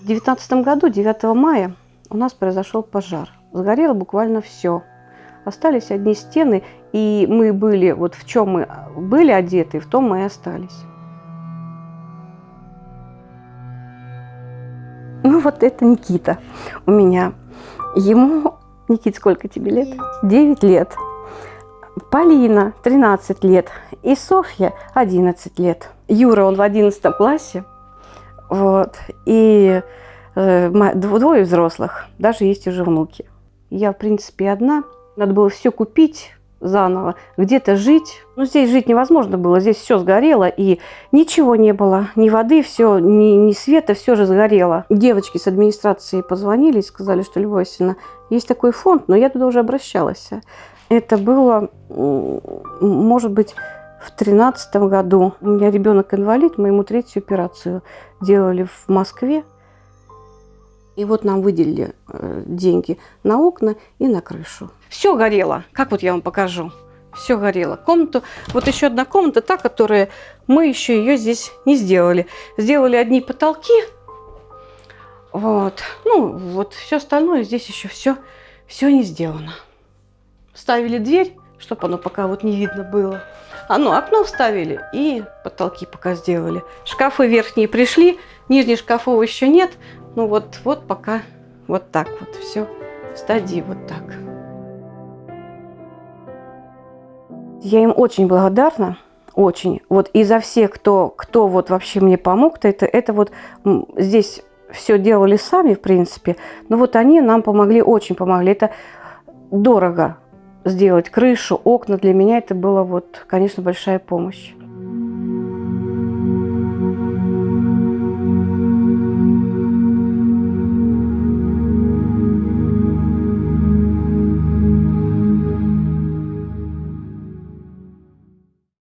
2019 году, 9 мая, у нас произошел пожар. Сгорело буквально все. Остались одни стены, и мы были, вот в чем мы были одеты, в том мы и остались. Ну вот это Никита у меня. Ему, Никит, сколько тебе лет? 9 лет. Полина, 13 лет. И Софья, 11 лет. Юра, он в 11 классе. Вот. И э, двое взрослых. Даже есть уже внуки. Я, в принципе, одна. Надо было все купить заново, где-то жить. Ну, здесь жить невозможно было, здесь все сгорело, и ничего не было, ни воды, все, ни, ни света, все же сгорело. Девочки с администрации позвонили и сказали, что, Любовь Васильевна, есть такой фонд, но я туда уже обращалась. Это было, может быть, в тринадцатом году. У меня ребенок инвалид, мы ему третью операцию делали в Москве. И вот нам выделили э, деньги на окна и на крышу. Все горело. Как вот я вам покажу? Все горело. Комнату, вот еще одна комната, та, которая мы еще ее здесь не сделали. Сделали одни потолки. Вот. Ну, вот все остальное здесь еще все, все не сделано. Ставили дверь, чтобы оно пока вот не видно было. А ну, окно вставили и потолки пока сделали. Шкафы верхние пришли, нижних шкафов еще нет. Ну вот, вот пока вот так вот все в стадии вот так. Я им очень благодарна, очень. Вот и за всех, кто, кто вот вообще мне помог, это, это вот здесь все делали сами, в принципе, но вот они нам помогли, очень помогли. Это дорого сделать крышу, окна. Для меня это было вот, конечно, большая помощь.